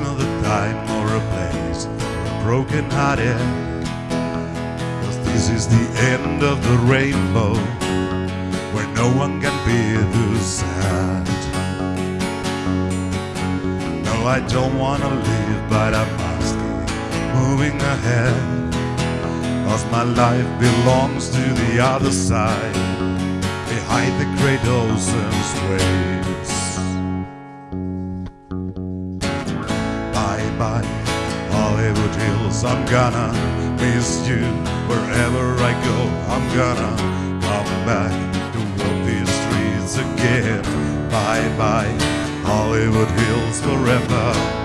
is not the time or a place for a broken hearted. Cause this is the end of the rainbow where no one can be too sad. No, I don't wanna live, but I must keep moving ahead. Cause my life belongs to the other side, behind the great ocean's waves. Hollywood Hills, I'm gonna miss you wherever I go. I'm gonna come back to walk these streets again. Bye bye, Hollywood Hills forever.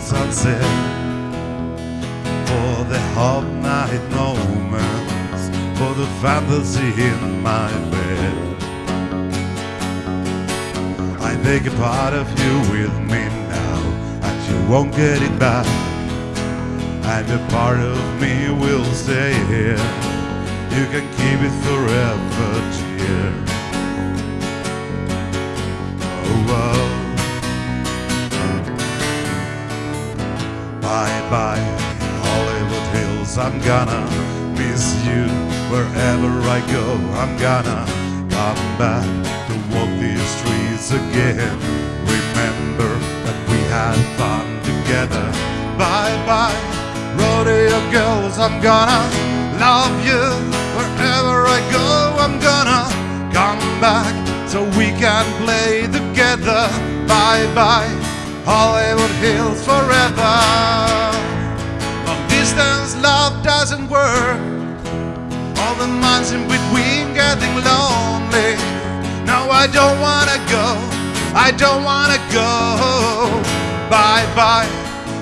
Sunset, for the hot night moments, for the fantasy in my bed. I take a part of you with me now, and you won't get it back. And a part of me will stay here. You can keep it forever, dear. Bye, Hollywood Hills. I'm gonna miss you wherever I go. I'm gonna come back to walk these streets again. Remember that we had fun together. Bye bye, rodeo girls. I'm gonna love you wherever I go. I'm gonna come back so we can play together. Bye bye, Hollywood Hills forever. Distance love doesn't work. All the months in between getting lonely. No, I don't wanna go. I don't wanna go. Bye bye,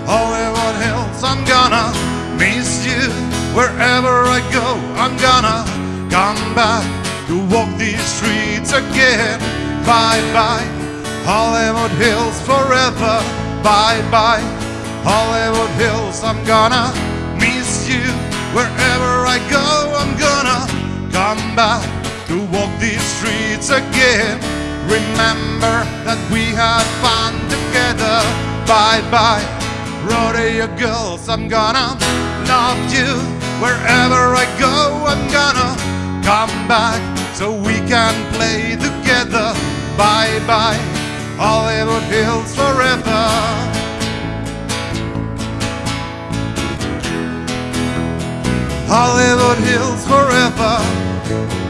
Hollywood Hills. I'm gonna miss you wherever I go. I'm gonna come back to walk these streets again. Bye bye, Hollywood Hills forever. Bye bye, Hollywood Hills. I'm gonna miss you wherever I go. I'm gonna come back to walk these streets again. Remember that we had fun together. Bye bye, rodeo girls. I'm gonna love you wherever I go. I'm gonna come back so we can play together. Bye bye, Hollywood Hills forever. Hollywood hills forever.